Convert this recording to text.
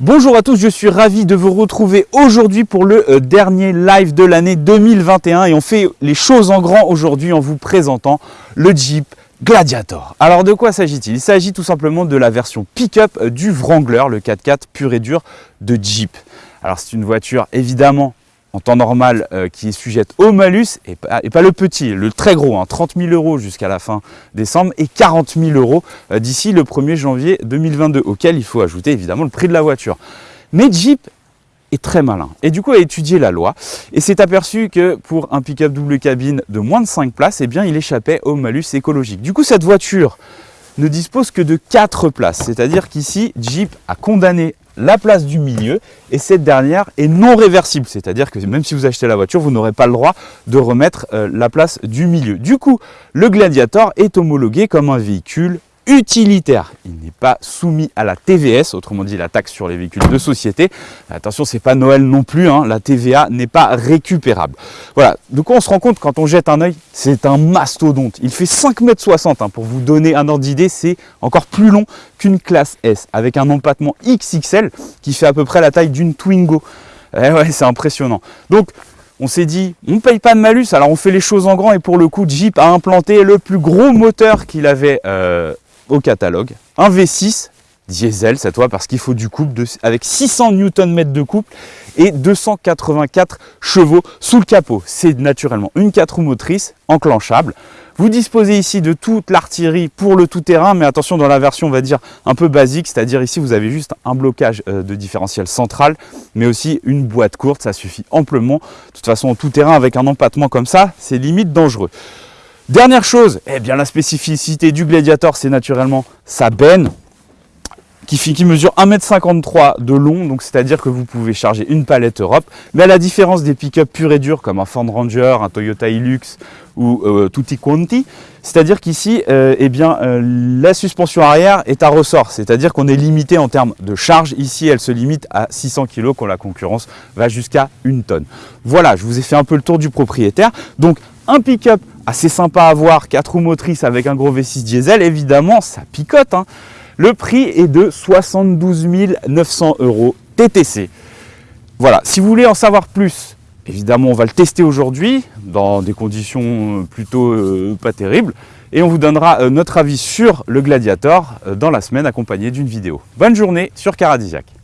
Bonjour à tous, je suis ravi de vous retrouver aujourd'hui pour le euh, dernier live de l'année 2021 et on fait les choses en grand aujourd'hui en vous présentant le Jeep Gladiator. Alors de quoi s'agit-il? Il s'agit tout simplement de la version pick-up euh, du Wrangler, le 4x4 pur et dur de Jeep. Alors c'est une voiture évidemment en temps normal euh, qui est sujette au malus et pas, le petit, le très gros, hein, 30 000 euros jusqu'à la fin décembre et 40 000 euros euh, d'ici le 1er janvier 2022, auquel il faut ajouter évidemment le prix de la voiture. Mais Jeep est très malin et du coup a étudié la loi et s'est aperçu que pour un pick-up double cabine de moins de 5 places, eh bien il échappait au malus écologique. Du coup cette voiture ne dispose que de 4 places, c'est-à-dire qu'ici Jeep a condamné la place du milieu et cette dernière est non réversible, c'est-à-dire que même si vous achetez la voiture, vous n'aurez pas le droit de remettre euh, la place du milieu. Du coup, le Gladiator est homologué comme un véhicule utilitaire. Il n'est pas soumis à la TVS, autrement dit la taxe sur les véhicules de société. Attention, c'est pas Noël non plus, hein. la TVA n'est pas récupérable. Voilà, de quoi on se rend compte quand on jette un œil C'est un mastodonte. Il fait 5,60 m hein. Pour vous donner un ordre d'idée, c'est encore plus long qu'une classe S, avec un empattement XXL qui fait à peu près la taille d'une Twingo. Eh ouais, c'est impressionnant. Donc, on s'est dit, on ne paye pas de malus, alors on fait les choses en grand et pour le coup, Jeep a implanté le plus gros moteur qu'il avait euh, au catalogue. Un V6 diesel cette fois parce qu'il faut du couple de, avec 600 Nm de couple et 284 chevaux sous le capot. C'est naturellement une 4 roues motrices enclenchable. Vous disposez ici de toute l'artillerie pour le tout-terrain, mais attention dans la version on va dire un peu basique, c'est-à-dire ici vous avez juste un blocage euh, de différentiel central, mais aussi une boîte courte, ça suffit amplement. De toute façon, tout-terrain avec un empattement comme ça, c'est limite dangereux. Dernière chose, eh bien la spécificité du Gladiator, c'est naturellement sa benne qui, mesure 1m53 de long, donc c'est-à-dire que vous pouvez charger une palette Europe. Mais à la différence des pick-up purs et durs comme un Ford Ranger, un Toyota Hilux ou euh, Tutti Quanti, c'est-à-dire qu'ici, euh, eh bien, euh, la suspension arrière est à ressort, c'est-à-dire qu'on est limité en termes de charge. Ici, elle se limite à 600 kg quand la concurrence va jusqu'à une tonne. Voilà, je vous ai fait un peu le tour du propriétaire. Donc, un pick-up assez sympa à voir, 4 roues motrices avec un gros V6 diesel, évidemment, ça picote. Hein. Le prix est de 72 900 euros TTC. Voilà, si vous voulez en savoir plus, évidemment, on va le tester aujourd'hui dans des conditions plutôt euh, pas terribles. Et on vous donnera euh, notre avis sur le Gladiator euh, dans la semaine accompagné d'une vidéo. Bonne journée sur Caradisiac.